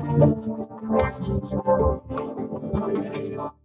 Thank you.